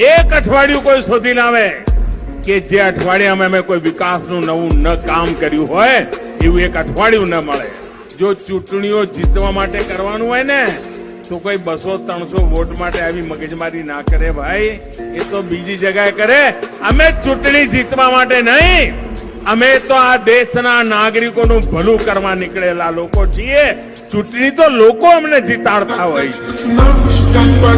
એક અઠવાડિયું કોઈ શોધી લાવે કે જે અઠવાડિયામાં અમે કોઈ વિકાસનું નવું ન કામ કર્યું હોય, એવું એક અઠવાડિયું ન મળે. જો ચૂંટણીઓ જીતવા માટે કરવાનું હોય ને, તો કોઈ બસો, ત્રણસો વોટ માટે આવી મગજમારી ના કરે ભાઈ. એ તો બીજી જગ્યાએ કરે. અમે ચૂંટણી જીતવા માટે નહીં. અમે તો આ દેશના નાગરિકોનું ભલું કરવા નીકળેલા લોકો છીએ. ચૂંટણી તો લોકો અમને જીતાડતા હોય છે.